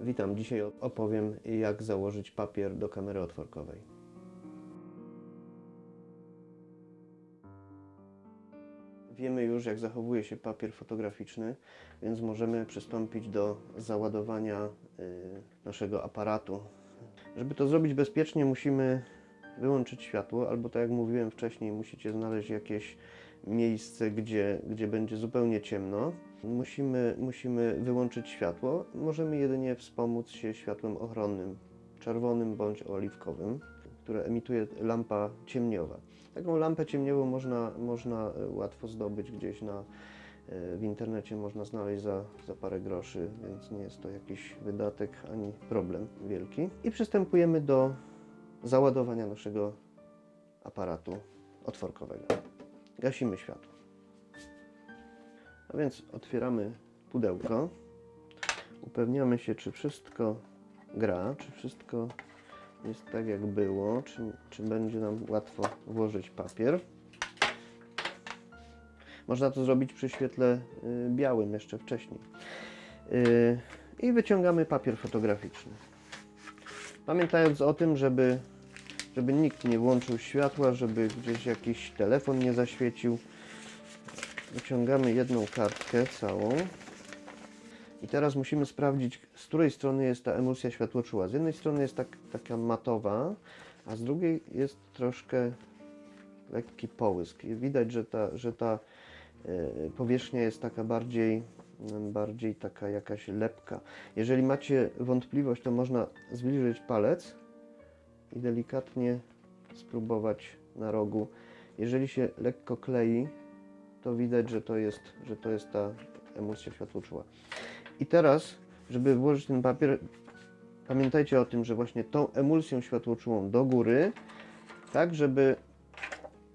Witam, dzisiaj opowiem jak założyć papier do kamery otworkowej. Wiemy już jak zachowuje się papier fotograficzny, więc możemy przystąpić do załadowania y, naszego aparatu. Żeby to zrobić bezpiecznie musimy wyłączyć światło, albo tak jak mówiłem wcześniej, musicie znaleźć jakieś miejsce, gdzie, gdzie będzie zupełnie ciemno. Musimy, musimy wyłączyć światło. Możemy jedynie wspomóc się światłem ochronnym, czerwonym bądź oliwkowym, które emituje lampa ciemniowa. Taką lampę ciemniową można, można łatwo zdobyć gdzieś na, w internecie, można znaleźć za, za parę groszy, więc nie jest to jakiś wydatek ani problem wielki. I przystępujemy do załadowania naszego aparatu otworkowego. Gasimy światło. A więc otwieramy pudełko. Upewniamy się, czy wszystko gra, czy wszystko jest tak jak było, czy, czy będzie nam łatwo włożyć papier. Można to zrobić przy świetle y, białym jeszcze wcześniej. Y, I wyciągamy papier fotograficzny. Pamiętając o tym, żeby, żeby nikt nie włączył światła, żeby gdzieś jakiś telefon nie zaświecił, wyciągamy jedną kartkę całą. I teraz musimy sprawdzić, z której strony jest ta emulsja światłoczuła. Z jednej strony jest tak, taka matowa, a z drugiej jest troszkę lekki połysk. I widać, że ta, że ta e, powierzchnia jest taka bardziej, bardziej taka jakaś lepka. Jeżeli macie wątpliwość, to można zbliżyć palec i delikatnie spróbować na rogu. Jeżeli się lekko klei, to widać, że to jest, że to jest ta emulsja światłoczuła. I teraz, żeby włożyć ten papier, pamiętajcie o tym, że właśnie tą emulsją światłoczułą do góry, tak żeby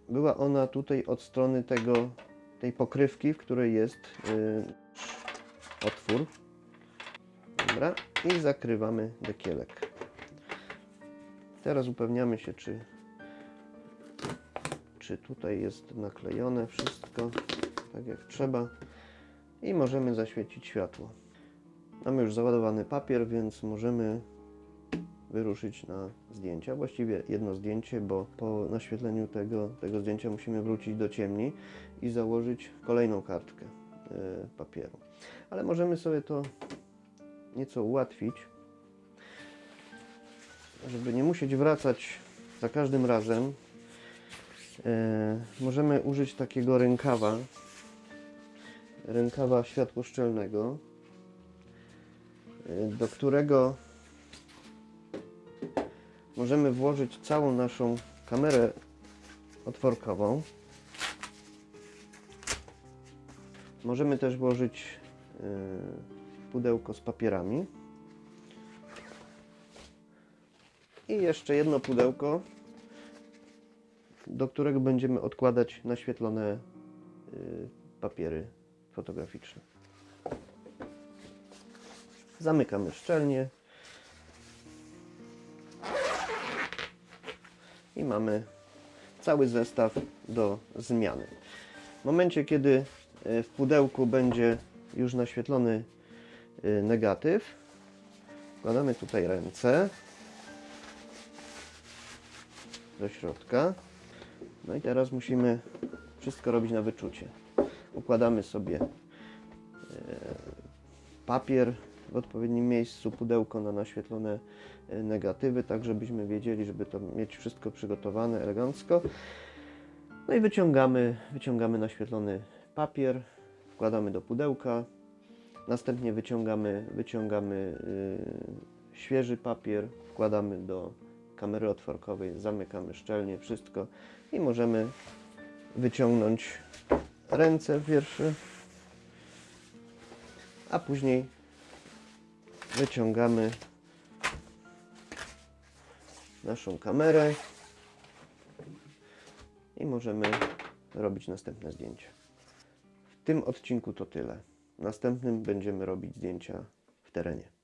była ona tutaj od strony tego, tej pokrywki, w której jest yy, otwór. Dobra, i zakrywamy dekielek. Teraz upewniamy się, czy, czy tutaj jest naklejone wszystko tak jak trzeba i możemy zaświecić światło. Mamy już załadowany papier, więc możemy wyruszyć na zdjęcia. Właściwie jedno zdjęcie, bo po naświetleniu tego, tego zdjęcia musimy wrócić do ciemni i założyć kolejną kartkę y, papieru. Ale możemy sobie to nieco ułatwić, żeby nie musieć wracać za każdym razem. Y, możemy użyć takiego rękawa, rękawa światłoszczelnego, do którego możemy włożyć całą naszą kamerę otworkową. Możemy też włożyć pudełko z papierami. I jeszcze jedno pudełko, do którego będziemy odkładać naświetlone papiery fotograficzne. Zamykamy szczelnie. I mamy cały zestaw do zmiany. W momencie, kiedy w pudełku będzie już naświetlony negatyw, wkładamy tutaj ręce do środka. No i teraz musimy wszystko robić na wyczucie. Układamy sobie papier w odpowiednim miejscu, pudełko na naświetlone negatywy, tak żebyśmy wiedzieli, żeby to mieć wszystko przygotowane elegancko. No i wyciągamy, wyciągamy naświetlony papier, wkładamy do pudełka, następnie wyciągamy, wyciągamy yy, świeży papier, wkładamy do kamery otworkowej, zamykamy szczelnie wszystko i możemy wyciągnąć ręce pierwsze, a później wyciągamy naszą kamerę i możemy robić następne zdjęcie. W tym odcinku to tyle. W następnym będziemy robić zdjęcia w terenie.